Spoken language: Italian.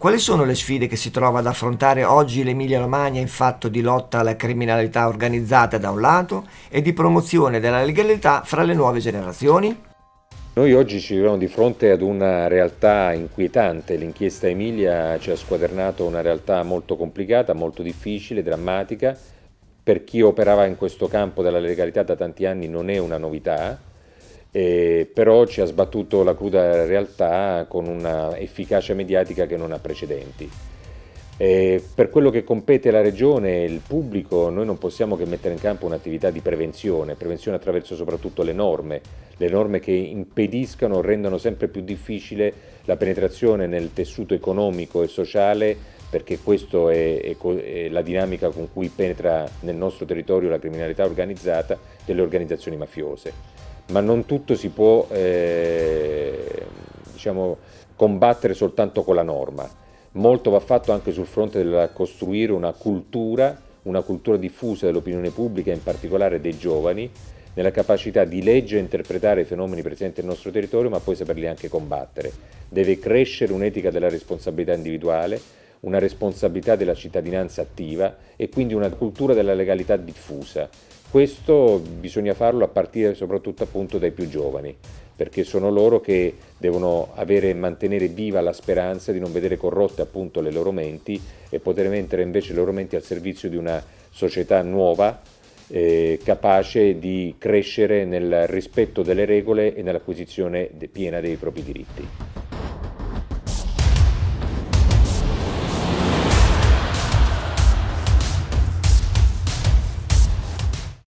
Quali sono le sfide che si trova ad affrontare oggi l'Emilia Romagna in fatto di lotta alla criminalità organizzata da un lato e di promozione della legalità fra le nuove generazioni? Noi oggi ci troviamo di fronte ad una realtà inquietante, l'inchiesta Emilia ci ha squadernato una realtà molto complicata, molto difficile, drammatica, per chi operava in questo campo della legalità da tanti anni non è una novità, eh, però ci ha sbattuto la cruda realtà con una efficacia mediatica che non ha precedenti. Eh, per quello che compete la Regione e il pubblico, noi non possiamo che mettere in campo un'attività di prevenzione, prevenzione attraverso soprattutto le norme, le norme che impediscano o rendono sempre più difficile la penetrazione nel tessuto economico e sociale perché questa è, è, è, la dinamica con cui penetra nel nostro territorio la criminalità organizzata delle organizzazioni mafiose. Ma non tutto si può eh, diciamo, combattere soltanto con la norma Molto va fatto anche sul fronte del costruire una cultura, una cultura diffusa dell'opinione pubblica, in particolare dei giovani, nella capacità di leggere e interpretare i fenomeni presenti nel nostro territorio, ma poi saperli anche combattere. Deve crescere un'etica della responsabilità individuale, una responsabilità della cittadinanza attiva e quindi una cultura della legalità diffusa. Questo bisogna farlo a partire soprattutto appunto dai più giovani perché sono loro che devono avere, mantenere viva la speranza di non vedere corrotte appunto le loro menti e poter mettere invece le loro menti al servizio di una società nuova eh, capace di crescere nel rispetto delle regole e nell'acquisizione piena dei propri diritti.